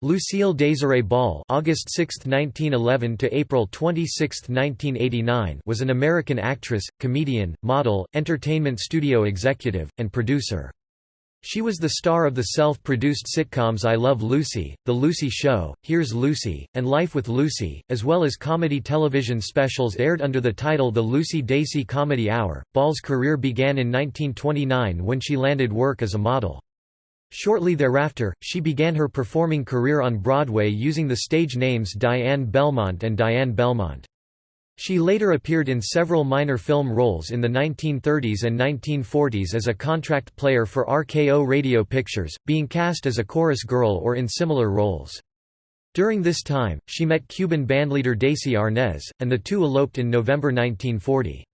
Lucille Desiree Ball August 6, 1911 to April 26, 1989 was an American actress, comedian, model, entertainment studio executive, and producer. She was the star of the self-produced sitcoms I Love Lucy, The Lucy Show, Here's Lucy, and Life with Lucy, as well as comedy television specials aired under the title The Lucy Desi Comedy Hour. Ball's career began in 1929 when she landed work as a model. Shortly thereafter, she began her performing career on Broadway using the stage names Diane Belmont and Diane Belmont. She later appeared in several minor film roles in the 1930s and 1940s as a contract player for RKO Radio Pictures, being cast as a chorus girl or in similar roles. During this time, she met Cuban bandleader Desi Arnaz, and the two eloped in November 1940.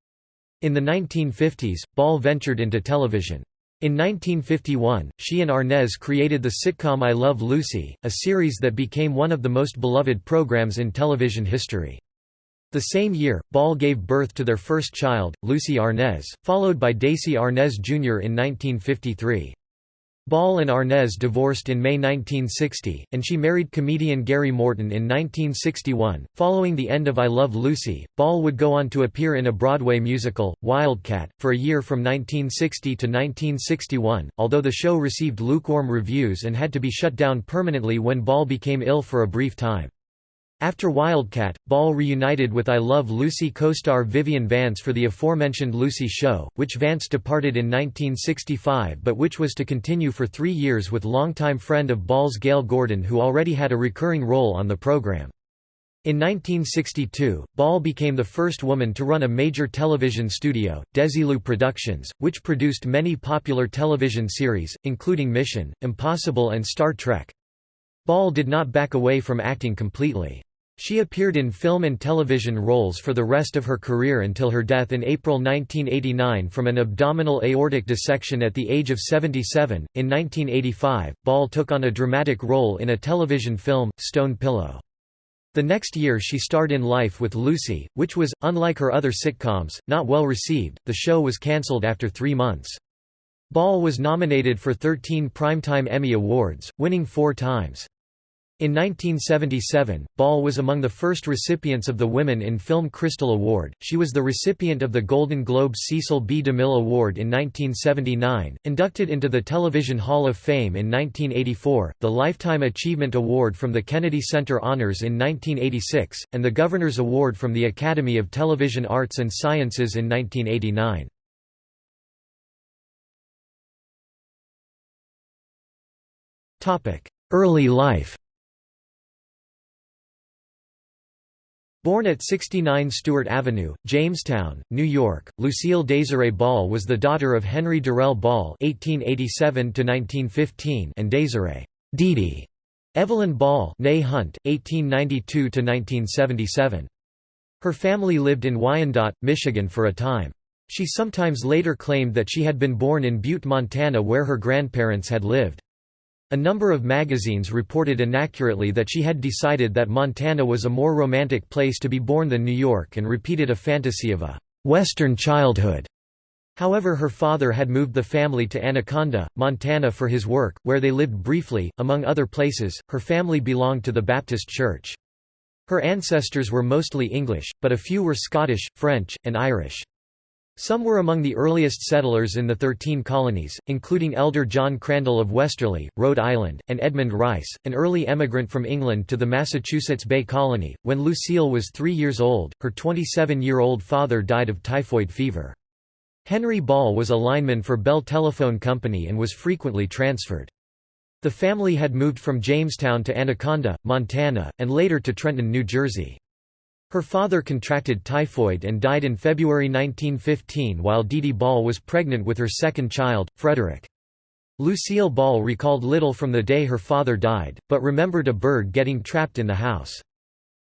In the 1950s, Ball ventured into television. In 1951, she and Arnaz created the sitcom I Love Lucy, a series that became one of the most beloved programs in television history. The same year, Ball gave birth to their first child, Lucie Arnaz, followed by Desi Arnaz Jr. in 1953. Ball and Arnaz divorced in May 1960, and she married comedian Gary Morton in 1961. Following the end of I Love Lucy, Ball would go on to appear in a Broadway musical, Wildcat, for a year from 1960 to 1961, although the show received lukewarm reviews and had to be shut down permanently when Ball became ill for a brief time. After Wildcat, Ball reunited with I Love Lucy co-star Vivian Vance for the aforementioned Lucy Show, which Vance departed in 1965 but which was to continue for three years with longtime friend of Ball's Gale Gordon who already had a recurring role on the program. In 1962, Ball became the first woman to run a major television studio, Desilu Productions, which produced many popular television series, including Mission, Impossible and Star Trek. Ball did not back away from acting completely. She appeared in film and television roles for the rest of her career until her death in April 1989 from an abdominal aortic dissection at the age of 77. In 1985, Ball took on a dramatic role in a television film, Stone Pillow. The next year she starred in Life with Lucy, which was, unlike her other sitcoms, not well received. The show was cancelled after three months. Ball was nominated for 13 Primetime Emmy Awards, winning four times. In 1977, Ball was among the first recipients of the Women in Film Crystal Award. She was the recipient of the Golden Globe Cecil B. DeMille Award in 1979, inducted into the Television Hall of Fame in 1984, the Lifetime Achievement Award from the Kennedy Center Honors in 1986, and the Governor's Award from the Academy of Television Arts and Sciences in 1989. Early life Born at 69 Stewart Avenue, Jamestown, New York, Lucille Desiree Ball was the daughter of Henry Durrell Ball (1887–1915) and Desiree Dee Evelyn Ball (née Hunt, 1892–1977). Her family lived in Wyandotte, Michigan for a time. She sometimes later claimed that she had been born in Butte, Montana where her grandparents had lived. A number of magazines reported inaccurately that she had decided that Montana was a more romantic place to be born than New York and repeated a fantasy of a «Western childhood». However her father had moved the family to Anaconda, Montana for his work, where they lived briefly. Among other places, her family belonged to the Baptist Church. Her ancestors were mostly English, but a few were Scottish, French, and Irish. Some were among the earliest settlers in the Thirteen Colonies, including Elder John Crandall of Westerly, Rhode Island, and Edmund Rice, an early emigrant from England to the Massachusetts Bay Colony. When Lucille was three years old, her 27-year-old father died of typhoid fever. Henry Ball was a lineman for Bell Telephone Company and was frequently transferred. The family had moved from Jamestown to Anaconda, Montana, and later to Trenton, New Jersey. Her father contracted typhoid and died in February 1915 while Dee Ball was pregnant with her second child, Frederick. Lucille Ball recalled little from the day her father died, but remembered a bird getting trapped in the house.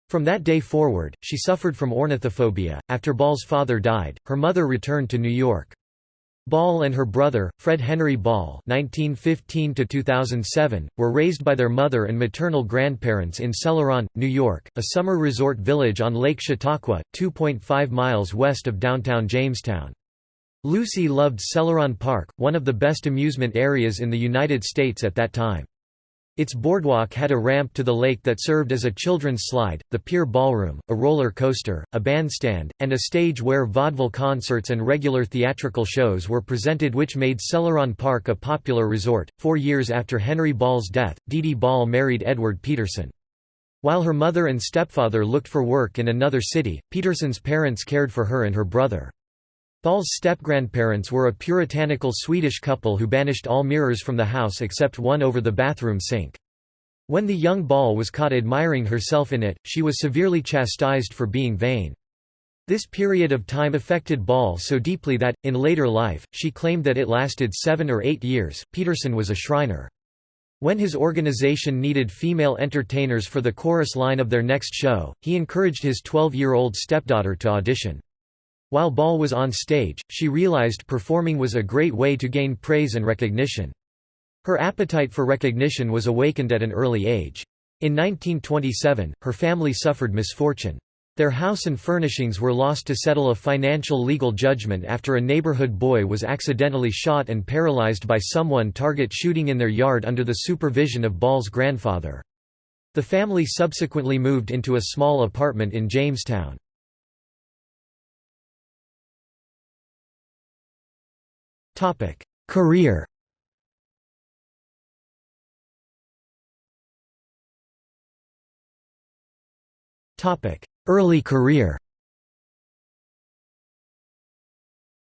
From that day forward, she suffered from ornithophobia. After Ball's father died, her mother returned to New York. Ball and her brother, Fred Henry Ball (1915–2007), were raised by their mother and maternal grandparents in Celoron, New York, a summer resort village on Lake Chautauqua, 2.5 miles west of downtown Jamestown. Lucy loved Celoron Park, one of the best amusement areas in the United States at that time. Its boardwalk had a ramp to the lake that served as a children's slide, the pier ballroom, a roller coaster, a bandstand, and a stage where vaudeville concerts and regular theatrical shows were presented which made Celoron Park a popular resort. Four years after Henry Ball's death, Dee Dee Ball married Edward Peterson. While her mother and stepfather looked for work in another city, Peterson's parents cared for her and her brother. Ball's step-grandparents were a puritanical Swedish couple who banished all mirrors from the house except one over the bathroom sink. When the young Ball was caught admiring herself in it, she was severely chastised for being vain. This period of time affected Ball so deeply that, in later life, she claimed that it lasted seven or eight years. Peterson was a Shriner. When his organization needed female entertainers for the chorus line of their next show, he encouraged his 12-year-old stepdaughter to audition. While Ball was on stage, she realized performing was a great way to gain praise and recognition. Her appetite for recognition was awakened at an early age. In 1927, her family suffered misfortune. Their house and furnishings were lost to settle a financial legal judgment after a neighborhood boy was accidentally shot and paralyzed by someone target shooting in their yard under the supervision of Ball's grandfather. The family subsequently moved into a small apartment in Jamestown. Career Early career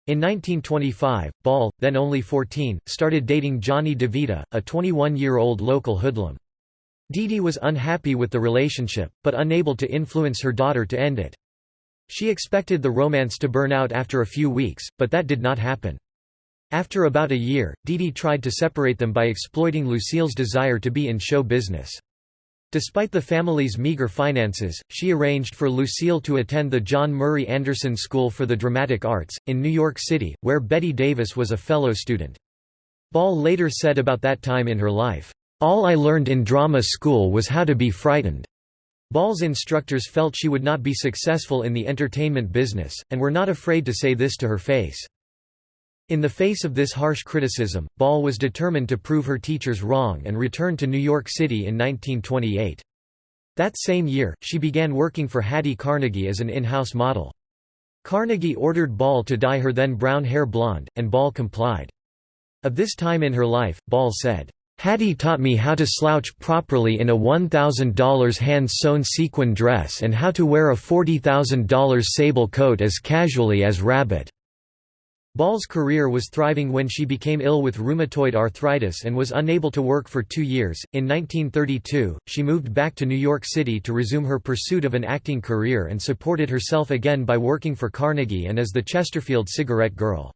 In 1925, Ball, then only 14, started dating Johnny DeVita, a 21-year-old local hoodlum. Dee Dee was unhappy with the relationship, but unable to influence her daughter to end it. She expected the romance to burn out after a few weeks, but that did not happen. After about a year, Dee tried to separate them by exploiting Lucille's desire to be in show business. Despite the family's meager finances, she arranged for Lucille to attend the John Murray Anderson School for the Dramatic Arts, in New York City, where Bette Davis was a fellow student. Ball later said about that time in her life, "...all I learned in drama school was how to be frightened." Ball's instructors felt she would not be successful in the entertainment business, and were not afraid to say this to her face. In the face of this harsh criticism, Ball was determined to prove her teachers wrong and returned to New York City in 1928. That same year, she began working for Hattie Carnegie as an in-house model. Carnegie ordered Ball to dye her then brown hair blonde, and Ball complied. Of this time in her life, Ball said, Hattie taught me how to slouch properly in a $1,000 hand-sewn sequin dress and how to wear a $40,000 sable coat as casually as rabbit. Ball's career was thriving when she became ill with rheumatoid arthritis and was unable to work for two years. In 1932, she moved back to New York City to resume her pursuit of an acting career and supported herself again by working for Carnegie and as the Chesterfield Cigarette Girl.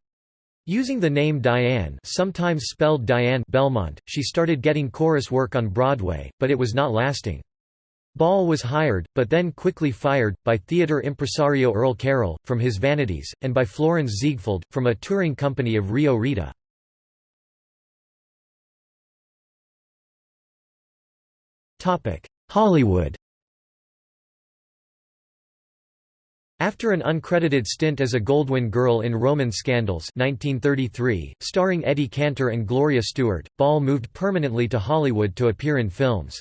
Using the name Diane sometimes spelled Diane Belmont, she started getting chorus work on Broadway, but it was not lasting. Ball was hired, but then quickly fired, by theater impresario Earl Carroll, from his Vanities, and by Florenz Ziegfeld, from a touring company of Rio Rita. Hollywood After an uncredited stint as a Goldwyn girl in Roman Scandals 1933, starring Eddie Cantor and Gloria Stuart, Ball moved permanently to Hollywood to appear in films.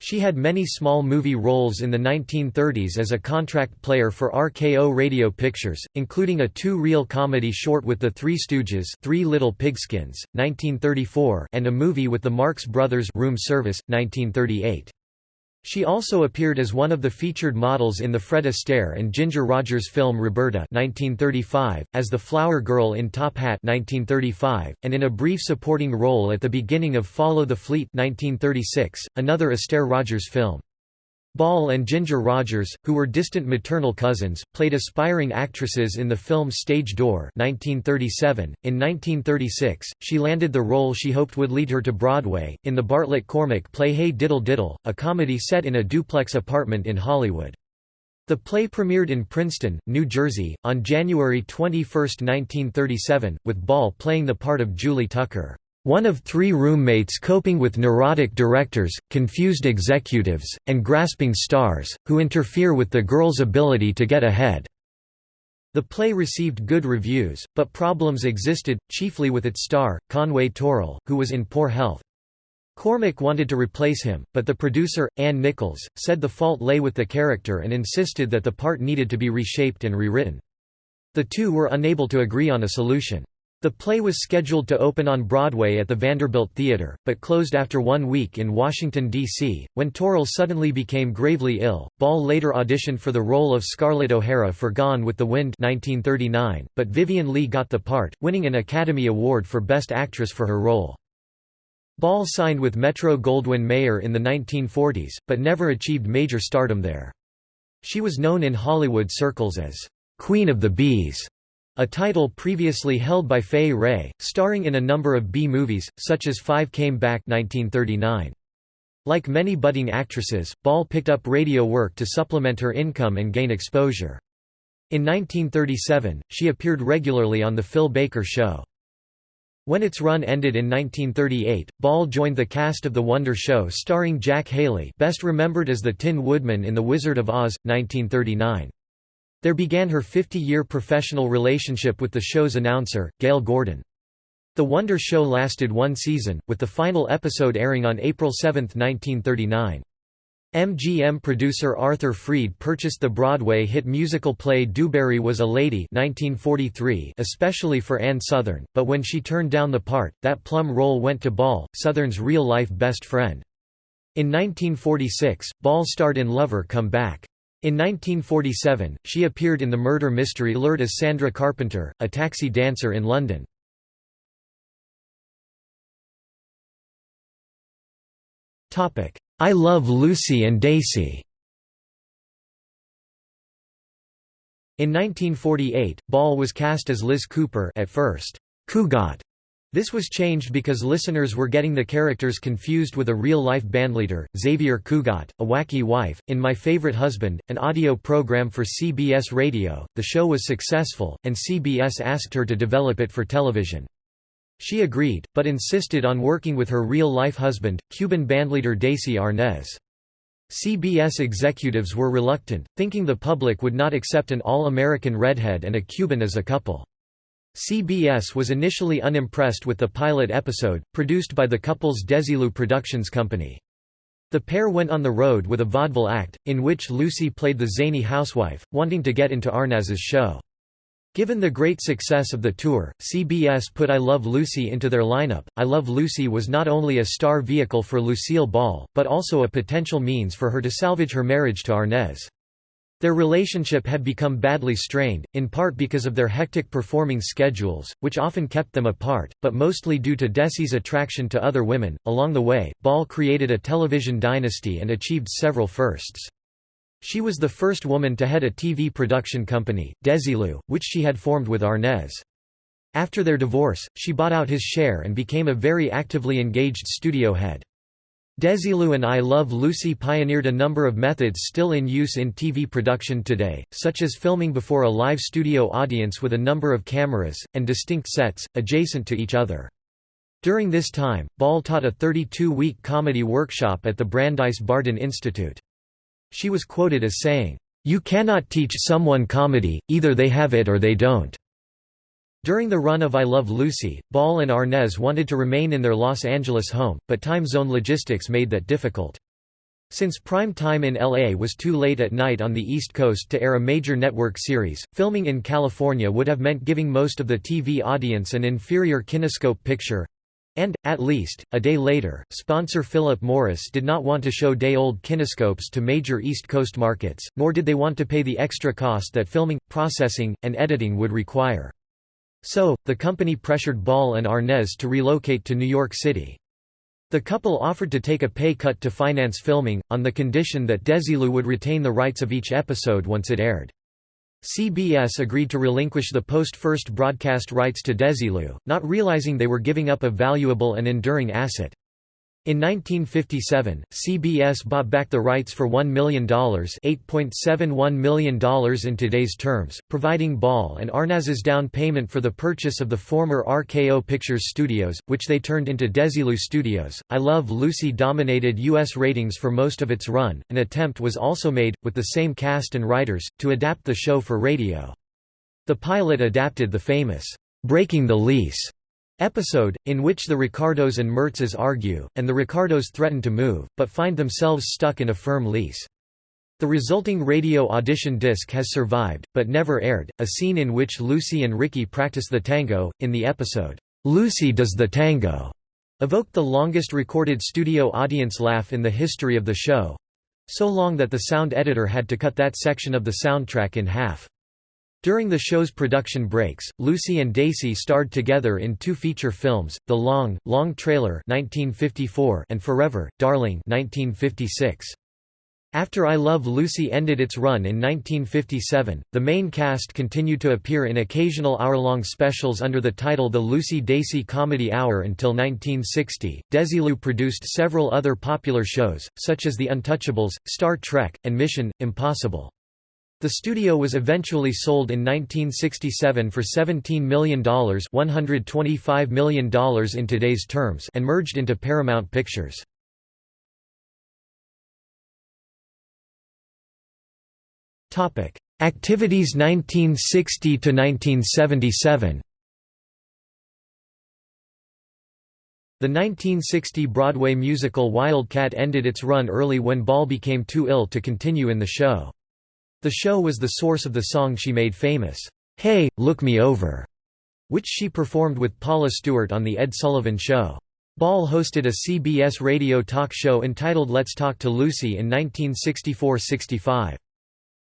She had many small movie roles in the 1930s as a contract player for RKO Radio Pictures, including a two-reel comedy short with the Three Stooges Three Little Pigskins, 1934 and a movie with the Marx Brothers Room Service, 1938. She also appeared as one of the featured models in the Fred Astaire and Ginger Rogers film Roberta 1935, as the Flower Girl in Top Hat 1935, and in a brief supporting role at the beginning of Follow the Fleet 1936, another Astaire Rogers film. Ball and Ginger Rogers, who were distant maternal cousins, played aspiring actresses in the film Stage Door 1937. .In 1936, she landed the role she hoped would lead her to Broadway, in the Bartlett Cormack play Hey Diddle Diddle, a comedy set in a duplex apartment in Hollywood. The play premiered in Princeton, New Jersey, on January 21, 1937, with Ball playing the part of Julie Tucker one of three roommates coping with neurotic directors, confused executives, and grasping stars, who interfere with the girl's ability to get ahead. The play received good reviews, but problems existed, chiefly with its star, Conway Tearle, who was in poor health. Cormack wanted to replace him, but the producer, Ann Nichols, said the fault lay with the character and insisted that the part needed to be reshaped and rewritten. The two were unable to agree on a solution. The play was scheduled to open on Broadway at the Vanderbilt Theatre, but closed after one week in Washington, D.C., when Tearle suddenly became gravely ill. Ball later auditioned for the role of Scarlett O'Hara for Gone with the Wind 1939, but Vivien Leigh got the part, winning an Academy Award for Best Actress for her role. Ball signed with Metro-Goldwyn-Mayer in the 1940s, but never achieved major stardom there. She was known in Hollywood circles as Queen of the B's a title previously held by Fay Wray, starring in a number of B-movies, such as Five Came Back 1939. Like many budding actresses, Ball picked up radio work to supplement her income and gain exposure. In 1937, she appeared regularly on The Phil Baker Show. When its run ended in 1938, Ball joined the cast of The Wonder Show starring Jack Haley best remembered as the Tin Woodman in The Wizard of Oz, 1939. There began her 50-year professional relationship with the show's announcer, Gale Gordon. The Wonder Show lasted one season, with the final episode airing on April 7, 1939. MGM producer Arthur Freed purchased the Broadway hit musical play DuBarry Was a Lady 1943 especially for Ann Sothern, but when she turned down the part, that plum role went to Ball, Sothern's real-life best friend. In 1946, Ball starred in Lover Come Back. In 1947, she appeared in the murder mystery lured as Sandra Carpenter, a taxi dancer in London. I Love Lucy and Desi In 1948, Ball was cast as Liz Cooper at first, Cugat, this was changed because listeners were getting the characters confused with a real-life bandleader, Xavier Cugat, a wacky wife. In My Favorite Husband, an audio program for CBS Radio, the show was successful, and CBS asked her to develop it for television. She agreed, but insisted on working with her real-life husband, Cuban bandleader Desi Arnaz. CBS executives were reluctant, thinking the public would not accept an all-American redhead and a Cuban as a couple. CBS was initially unimpressed with the pilot episode, produced by the couple's Desilu Productions Company. The pair went on the road with a vaudeville act, in which Lucy played the zany housewife, wanting to get into Arnaz's show. Given the great success of the tour, CBS put I Love Lucy into their lineup. I Love Lucy was not only a star vehicle for Lucille Ball, but also a potential means for her to salvage her marriage to Arnaz. Their relationship had become badly strained, in part because of their hectic performing schedules, which often kept them apart, but mostly due to Desi's attraction to other women. Along the way, Ball created a television dynasty and achieved several firsts. She was the first woman to head a TV production company, Desilu, which she had formed with Arnaz. After their divorce, she bought out his share and became a very actively engaged studio head. Desilu and I Love Lucy pioneered a number of methods still in use in TV production today, such as filming before a live studio audience with a number of cameras, and distinct sets, adjacent to each other. During this time, Ball taught a 32-week comedy workshop at the Brandeis Bardin Institute. She was quoted as saying, "'You cannot teach someone comedy, either they have it or they don't.' During the run of I Love Lucy, Ball and Arnaz wanted to remain in their Los Angeles home, but time zone logistics made that difficult. Since prime time in LA was too late at night on the East Coast to air a major network series, filming in California would have meant giving most of the TV audience an inferior kinescope picture. And, at least, a day later, sponsor Philip Morris did not want to show day-old kinescopes to major East Coast markets, nor did they want to pay the extra cost that filming, processing, and editing would require. So, the company pressured Ball and Arnaz to relocate to New York City. The couple offered to take a pay cut to finance filming, on the condition that Desilu would retain the rights of each episode once it aired. CBS agreed to relinquish the post-first broadcast rights to Desilu, not realizing they were giving up a valuable and enduring asset. In 1957, CBS bought back the rights for $1 million $8.71 million in today's terms, providing Ball and Arnaz's down payment for the purchase of the former RKO Pictures Studios, which they turned into Desilu Studios. I Love Lucy dominated U.S. ratings for most of its run. An attempt was also made, with the same cast and writers, to adapt the show for radio. The pilot adapted the famous, Breaking the Lease episode, in which the Ricardos and Mertzes argue, and the Ricardos threaten to move, but find themselves stuck in a firm lease. The resulting radio audition disc has survived, but never aired. A scene in which Lucy and Ricky practice the tango, in the episode, Lucy Does the Tango, evoked the longest recorded studio audience laugh in the history of the show so long that the sound editor had to cut that section of the soundtrack in half. During the show's production breaks, Lucy and Desi starred together in two feature films, The Long, Long Trailer 1954 and Forever, Darling 1956. After I Love Lucy ended its run in 1957, the main cast continued to appear in occasional hour-long specials under the title The Lucy Desi Comedy Hour until 1960. Desilu produced several other popular shows, such as The Untouchables, Star Trek, and Mission: Impossible. The studio was eventually sold in 1967 for $17 million $125 million in today's terms and merged into Paramount Pictures. Activities 1960 to 1977. The 1960 Broadway musical Wildcat ended its run early when Ball became too ill to continue in the show. The show was the source of the song she made famous, "'Hey, Look Me Over' which she performed with Paula Stewart on The Ed Sullivan Show. Ball hosted a CBS radio talk show entitled Let's Talk to Lucy in 1964–65.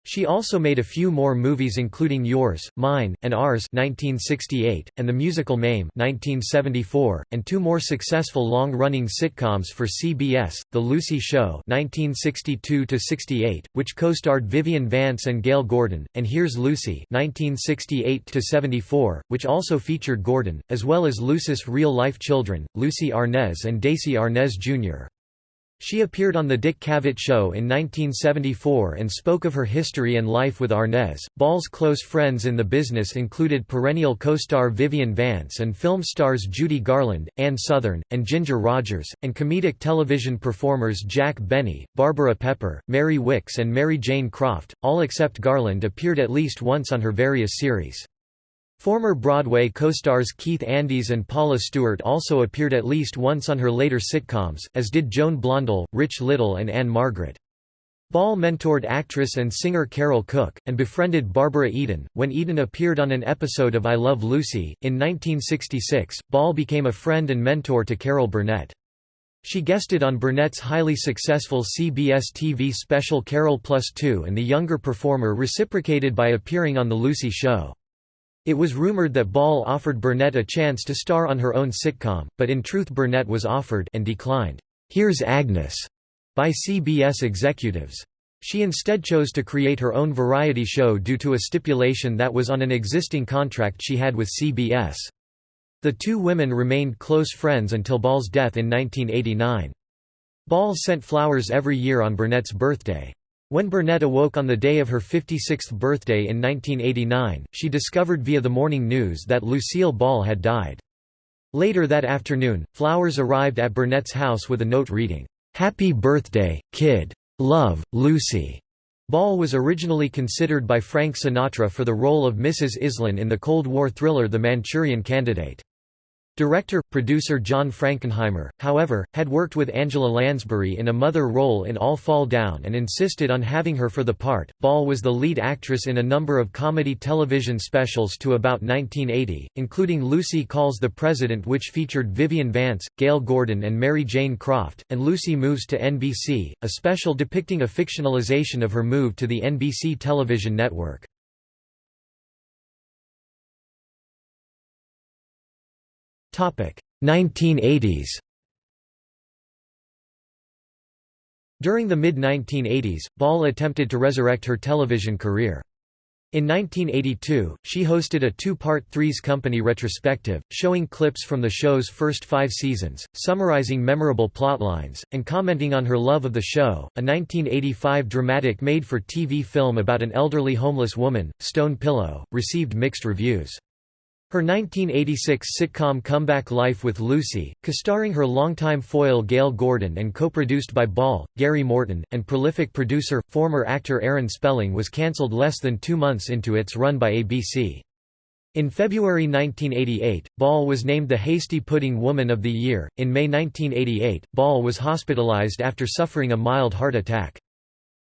She also made a few more movies including Yours, Mine, and Ours 1968, and The Musical Mame 1974, and two more successful long-running sitcoms for CBS, The Lucy Show 1962–68, which co-starred Vivian Vance and Gale Gordon, and Here's Lucy 1968–74, which also featured Gordon, as well as Lucy's real-life children, Lucie Arnaz and Desi Arnaz Jr. She appeared on The Dick Cavett Show in 1974 and spoke of her history and life with Arnaz. Ball's close friends in the business included perennial co-star Vivian Vance and film stars Judy Garland, Ann Sothern, and Ginger Rogers, and comedic television performers Jack Benny, Barbara Pepper, Mary Wickes, and Mary Jane Croft, all except Garland appeared at least once on her various series. Former Broadway co-stars Keith Andes and Paula Stewart also appeared at least once on her later sitcoms, as did Joan Blondell, Rich Little and Ann-Margret. Ball mentored actress and singer Carole Cook, and befriended Barbara Eden. When Eden appeared on an episode of I Love Lucy, in 1966, Ball became a friend and mentor to Carol Burnett. She guested on Burnett's highly successful CBS TV special Carol Plus 2 and the younger performer reciprocated by appearing on The Lucy Show. It was rumored that Ball offered Burnett a chance to star on her own sitcom, but in truth Burnett was offered and declined, "'Here's Agnes' by CBS executives. She instead chose to create her own variety show due to a stipulation that was on an existing contract she had with CBS. The two women remained close friends until Ball's death in 1989. Ball sent flowers every year on Burnett's birthday. When Burnett awoke on the day of her 56th birthday in 1989, she discovered via the morning news that Lucille Ball had died. Later that afternoon, flowers arrived at Burnett's house with a note reading, "'Happy Birthday, Kid. Love, Lucy'". Ball was originally considered by Frank Sinatra for the role of Mrs. Iselin in the Cold War thriller The Manchurian Candidate. Director, producer John Frankenheimer, however, had worked with Angela Lansbury in a mother role in All Fall Down and insisted on having her for the part. Ball was the lead actress in a number of comedy television specials to about 1980, including Lucy Calls the President, which featured Vivian Vance, Gale Gordon, and Mary Jane Croft, and Lucy Moves to NBC, a special depicting a fictionalization of her move to the NBC television network. 1980s During the mid-1980s, Ball attempted to resurrect her television career. In 1982, she hosted a two-part Three's Company retrospective, showing clips from the show's first five seasons, summarizing memorable plotlines, and commenting on her love of the show. A 1985 dramatic made-for-TV film about an elderly homeless woman, Stone Pillow, received mixed reviews. Her 1986 sitcom Comeback Life with Lucy, co-starring her longtime foil Gale Gordon and co-produced by Ball, Gary Morton, and prolific producer, former actor Aaron Spelling was cancelled less than two months into its run by ABC. In February 1988, Ball was named the Hasty Pudding Woman of the Year. In May 1988, Ball was hospitalized after suffering a mild heart attack.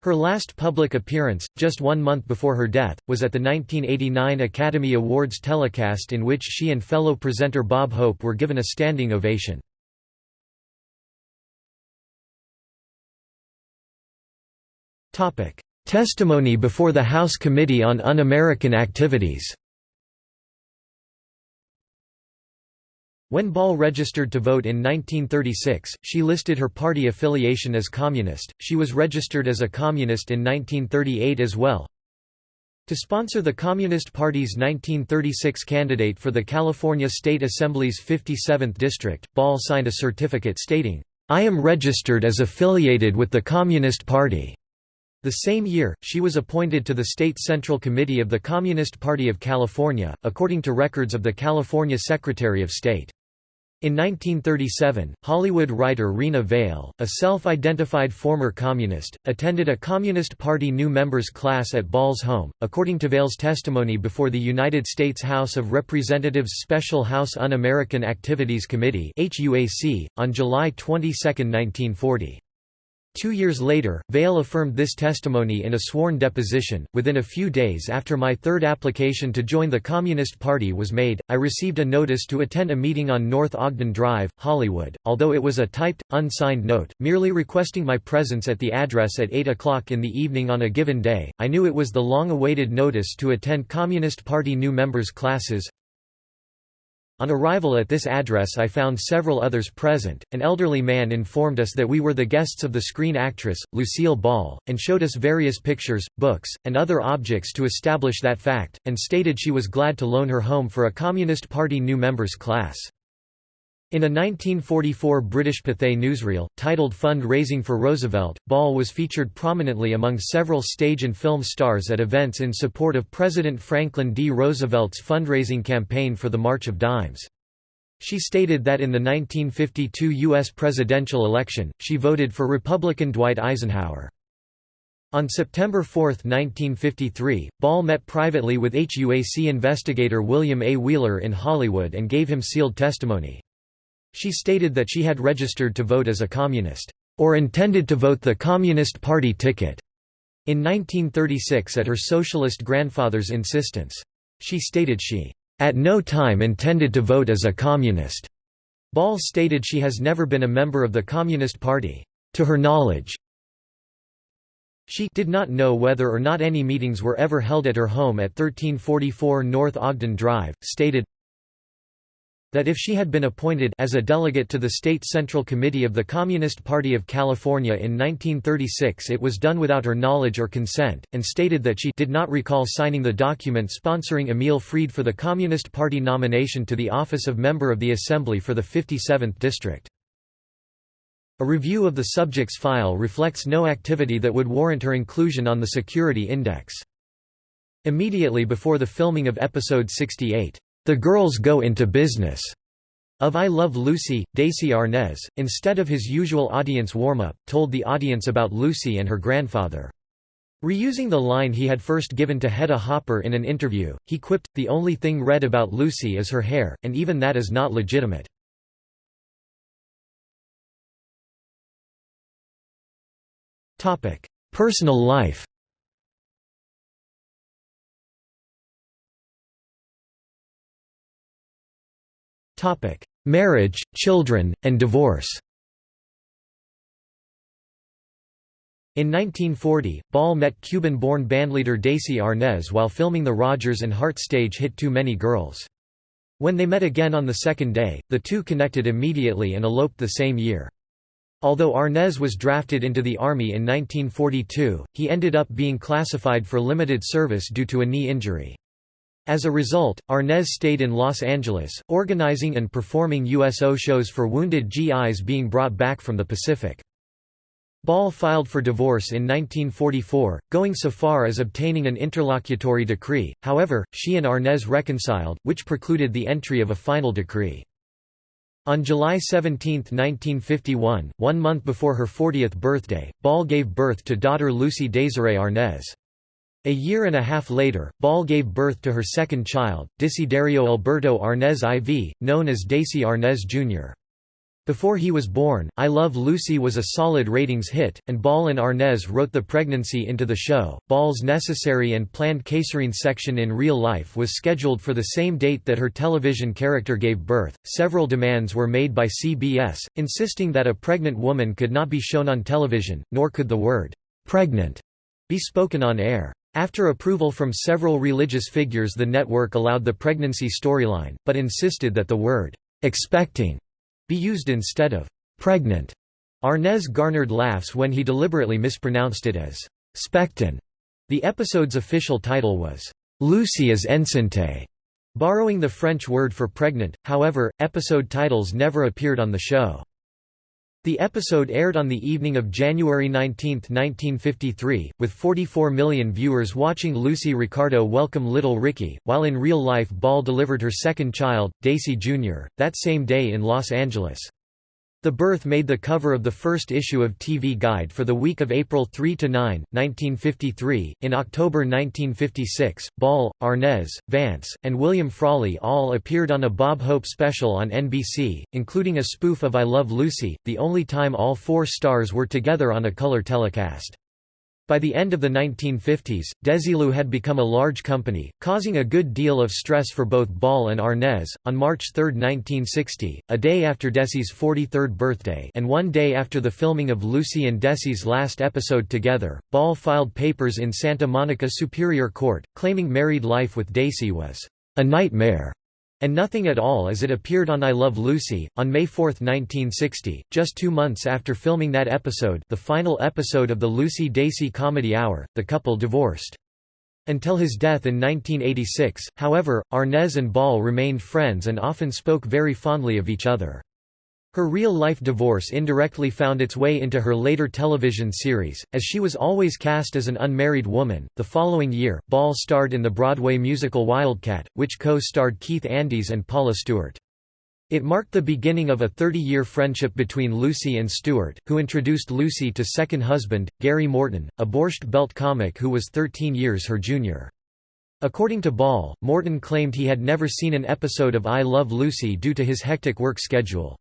Her last public appearance, just one month before her death, was at the 1989 Academy Awards telecast in which she and fellow presenter Bob Hope were given a standing ovation. Testimony before the House Committee on Un-American Activities When Ball registered to vote in 1936, she listed her party affiliation as communist. She was registered as a communist in 1938 as well. To sponsor the Communist Party's 1936 candidate for the California State Assembly's 57th district, Ball signed a certificate stating, "I am registered as affiliated with the Communist Party." The same year, she was appointed to the State Central Committee of the Communist Party of California, according to records of the California Secretary of State. In 1937, Hollywood writer Rena Vale, a self-identified former communist, attended a Communist Party new members class at Ball's home. According to Vale's testimony before the United States House of Representatives Special House Un-American Activities Committee (HUAC) on July 22, 1940. Two years later, Vale affirmed this testimony in a sworn deposition. Within a few days after my third application to join the Communist Party was made, I received a notice to attend a meeting on North Ogden Drive, Hollywood, although it was a typed, unsigned note, merely requesting my presence at the address at 8 o'clock in the evening on a given day. I knew it was the long awaited notice to attend Communist Party new members' classes, on arrival at this address I found several others present. An elderly man informed us that we were the guests of the screen actress, Lucille Ball, and showed us various pictures, books, and other objects to establish that fact, and stated she was glad to loan her home for a Communist Party new members class. In a 1944 British Pathé newsreel, titled Fund-Raising for Roosevelt, Ball was featured prominently among several stage and film stars at events in support of President Franklin D. Roosevelt's fundraising campaign for the March of Dimes. She stated that in the 1952 U.S. presidential election, she voted for Republican Dwight Eisenhower. On September 4, 1953, Ball met privately with HUAC investigator William A. Wheeler in Hollywood and gave him sealed testimony. She stated that she had registered to vote as a communist, or intended to vote the Communist Party ticket, in 1936 at her socialist grandfather's insistence. She stated she, at no time intended to vote as a communist. Ball stated she has never been a member of the Communist Party, to her knowledge. She did not know whether or not any meetings were ever held at her home at 1344 North Ogden Drive, stated, that if she had been appointed as a delegate to the State Central Committee of the Communist Party of California in 1936 it was done without her knowledge or consent, and stated that she did not recall signing the document sponsoring Emil Freed for the Communist Party nomination to the office of Member of the Assembly for the 57th District. A review of the subject's file reflects no activity that would warrant her inclusion on the Security Index. Immediately before the filming of episode 68, the Girls Go Into Business of I Love Lucy, Desi Arnaz, instead of his usual audience warm-up, told the audience about Lucy and her grandfather. Reusing the line he had first given to Hedda Hopper in an interview, he quipped, the only thing red about Lucy is her hair, and even that is not legitimate. Personal life Topic: Marriage, children, and divorce. In 1940, Ball met Cuban-born bandleader Desi Arnaz while filming the Rodgers and Hart stage hit Too Many Girls. When they met again on the second day, the two connected immediately and eloped the same year. Although Arnaz was drafted into the Army in 1942, he ended up being classified for limited service due to a knee injury. As a result, Arnaz stayed in Los Angeles, organizing and performing USO shows for wounded GIs being brought back from the Pacific. Ball filed for divorce in 1944, going so far as obtaining an interlocutory decree, however, she and Arnaz reconciled, which precluded the entry of a final decree. On July 17, 1951, one month before her 40th birthday, Ball gave birth to daughter Lucie Desiree Arnaz. A year and a half later, Ball gave birth to her second child, Desiderio Alberto Arnaz IV, known as Desi Arnaz Jr. Before he was born, I Love Lucy was a solid ratings hit, and Ball and Arnaz wrote the pregnancy into the show. Ball's necessary and planned caesarean section in real life was scheduled for the same date that her television character gave birth. Several demands were made by CBS, insisting that a pregnant woman could not be shown on television, nor could the word pregnant be spoken on air. After approval from several religious figures the network allowed the pregnancy storyline, but insisted that the word expecting be used instead of pregnant. Arnaz garnered laughs when he deliberately mispronounced it as Spectin. The episode's official title was Lucy is enceinte, borrowing the French word for pregnant, however, episode titles never appeared on the show. The episode aired on the evening of January 19, 1953, with 44 million viewers watching Lucy Ricardo welcome little Ricky, while in real life Ball delivered her second child, Desi Jr., that same day in Los Angeles. The birth made the cover of the first issue of TV Guide for the week of April 3 to 9, 1953. In October 1956, Ball, Arnaz, Vance, and William Frawley all appeared on a Bob Hope special on NBC, including a spoof of I Love Lucy, the only time all four stars were together on a color telecast. By the end of the 1950s, Desilu had become a large company, causing a good deal of stress for both Ball and Arnaz. On March 3, 1960, a day after Desi's 43rd birthday and one day after the filming of Lucy and Desi's last episode together, Ball filed papers in Santa Monica Superior Court, claiming married life with Desi was a nightmare and Nothing at All as it appeared on I Love Lucy. On May 4, 1960, just two months after filming that episode the final episode of the Lucy Desi Comedy Hour, the couple divorced. Until his death in 1986, however, Arnaz and Ball remained friends and often spoke very fondly of each other. Her real-life divorce indirectly found its way into her later television series, as she was always cast as an unmarried woman. The following year, Ball starred in the Broadway musical Wildcat, which co-starred Keith Andes and Paula Stewart. It marked the beginning of a 30-year friendship between Lucy and Stewart, who introduced Lucy to second husband, Gary Morton, a Borscht Belt comic who was 13 years her junior. According to Ball, Morton claimed he had never seen an episode of I Love Lucy due to his hectic work schedule.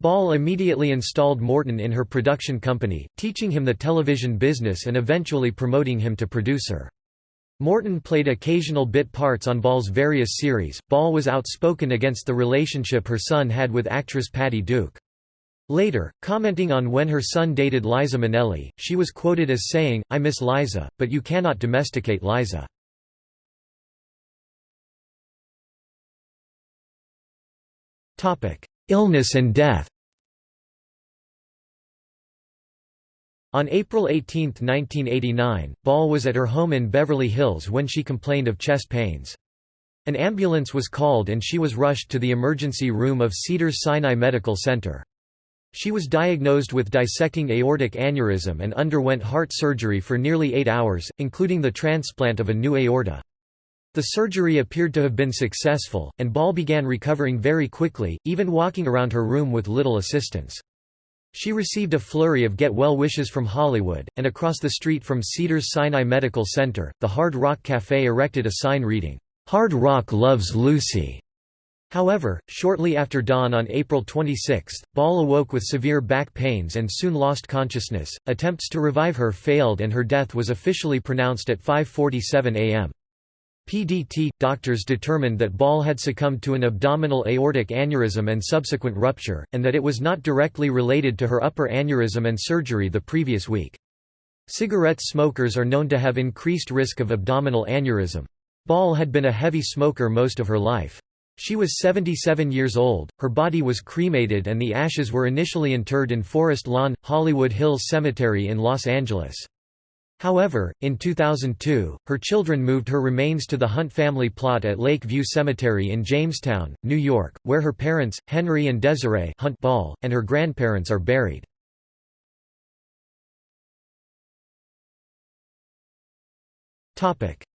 Ball immediately installed Morton in her production company, teaching him the television business and eventually promoting him to producer. Morton played occasional bit parts on Ball's various series. Ball was outspoken against the relationship her son had with actress Patty Duke. Later, commenting on when her son dated Liza Minnelli, she was quoted as saying, I miss Liza, but you cannot domesticate Liza. Illness and death On April 18, 1989, Ball was at her home in Beverly Hills when she complained of chest pains. An ambulance was called and she was rushed to the emergency room of Cedars-Sinai Medical Center. She was diagnosed with dissecting aortic aneurysm and underwent heart surgery for nearly eight hours, including the transplant of a new aorta. The surgery appeared to have been successful, and Ball began recovering very quickly, even walking around her room with little assistance. She received a flurry of get-well wishes from Hollywood, and across the street from Cedars-Sinai Medical Center, the Hard Rock Café erected a sign reading, "'Hard Rock Loves Lucy'". However, shortly after dawn on April 26, Ball awoke with severe back pains and soon lost consciousness. Attempts to revive her failed and her death was officially pronounced at 5.47 am. PDT – Doctors determined that Ball had succumbed to an abdominal aortic aneurysm and subsequent rupture, and that it was not directly related to her upper aneurysm and surgery the previous week. Cigarette smokers are known to have increased risk of abdominal aneurysm. Ball had been a heavy smoker most of her life. She was 77 years old, her body was cremated and the ashes were initially interred in Forest Lawn, Hollywood Hills Cemetery in Los Angeles. However, in 2002, her children moved her remains to the Hunt family plot at Lake View Cemetery in Jamestown, New York, where her parents, Henry and Desiree Hunt Ball, and her grandparents are buried.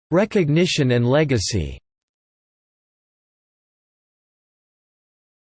Recognition and legacy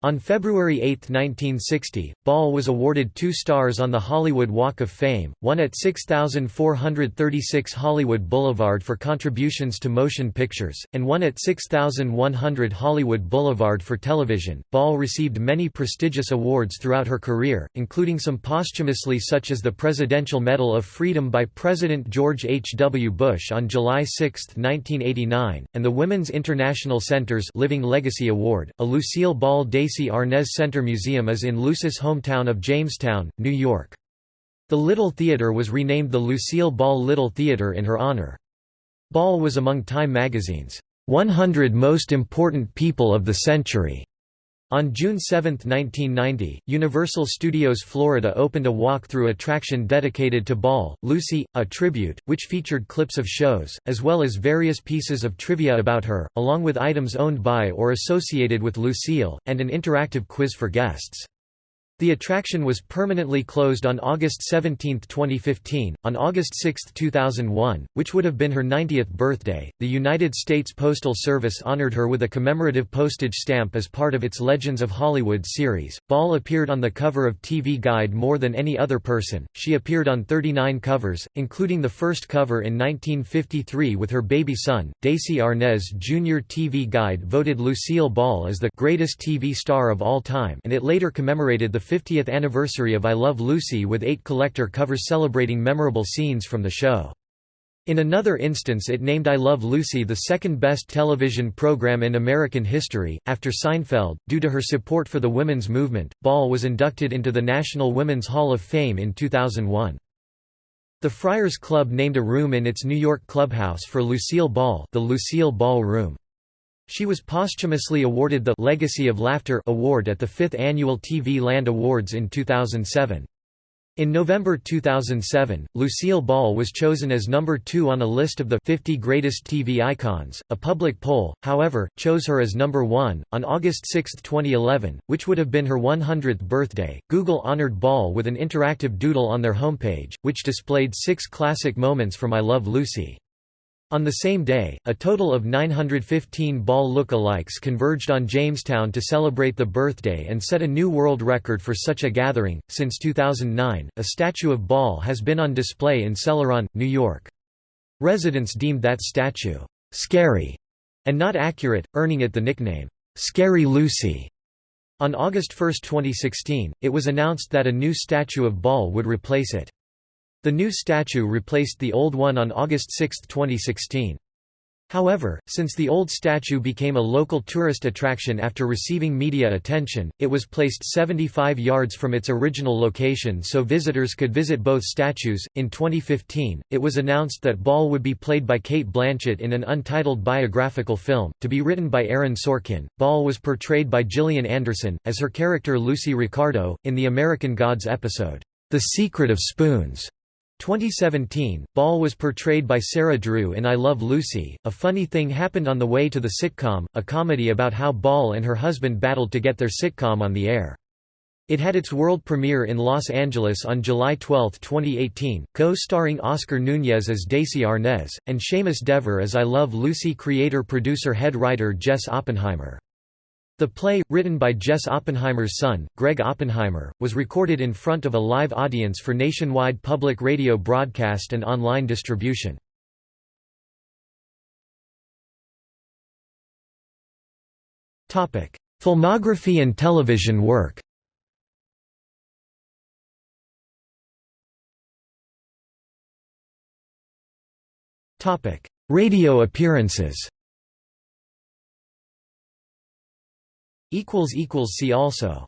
On February 8, 1960, Ball was awarded two stars on the Hollywood Walk of Fame, one at 6436 Hollywood Boulevard for contributions to motion pictures, and one at 6100 Hollywood Boulevard for television. Ball received many prestigious awards throughout her career, including some posthumously such as the Presidential Medal of Freedom by President George H. W. Bush on July 6, 1989, and the Women's International Center's Living Legacy Award, a Lucille Ball Day Desi Arnaz Center Museum is in Lucy's hometown of Jamestown, New York. The Little Theater was renamed the Lucille Ball Little Theater in her honor. Ball was among Time magazine's 100 Most Important People of the Century. On June 7, 1990, Universal Studios Florida opened a walk-through attraction dedicated to Ball, Lucy, a tribute, which featured clips of shows, as well as various pieces of trivia about her, along with items owned by or associated with Lucille, and an interactive quiz for guests. The attraction was permanently closed on August 17, 2015. On August 6, 2001, which would have been her 90th birthday, the United States Postal Service honored her with a commemorative postage stamp as part of its Legends of Hollywood series. Ball appeared on the cover of TV Guide more than any other person. She appeared on 39 covers, including the first cover in 1953 with her baby son, Desi Arnaz Jr. TV Guide voted Lucille Ball as the greatest TV star of all time, and it later commemorated the 50th anniversary of I Love Lucy with eight collector covers celebrating memorable scenes from the show. In another instance it named I Love Lucy the second best television program in American history, after Seinfeld. Due to her support for the women's movement, Ball was inducted into the National Women's Hall of Fame in 2001. The Friars Club named a room in its New York clubhouse for Lucille Ball the Lucille Ball Room. She was posthumously awarded the Legacy of Laughter award at the 5th Annual TV Land Awards in 2007. In November 2007, Lucille Ball was chosen as number 2 on a list of the 50 greatest TV icons. A public poll, however, chose her as number 1. On August 6, 2011, which would have been her 100th birthday, Google honored Ball with an interactive doodle on their homepage, which displayed six classic moments from I Love Lucy. On the same day, a total of 915 Ball look-alikes converged on Jamestown to celebrate the birthday and set a new world record for such a gathering. Since 2009, a statue of Ball has been on display in Celoron, New York. Residents deemed that statue scary and not accurate, earning it the nickname Scary Lucy. On August 1, 2016, it was announced that a new statue of Ball would replace it. The new statue replaced the old one on August 6, 2016. However, since the old statue became a local tourist attraction after receiving media attention, it was placed 75 yards from its original location so visitors could visit both statues. In 2015, it was announced that Ball would be played by Cate Blanchett in an untitled biographical film, to be written by Aaron Sorkin. Ball was portrayed by Gillian Anderson, as her character Lucy Ricardo, in the American Gods episode, The Secret of Spoons. 2017, Ball was portrayed by Sarah Drew in I Love Lucy. A funny thing happened on the way to the sitcom, a comedy about how Ball and her husband battled to get their sitcom on the air. It had its world premiere in Los Angeles on July 12, 2018, co-starring Oscar Nunez as Desi Arnaz, and Seamus Dever as I Love Lucy creator-producer head writer Jess Oppenheimer. The play, written by Jess Oppenheimer's son, Greg Oppenheimer, was recorded in front of a live audience for nationwide public radio broadcast and online distribution. Filmography and television work Radio appearances See also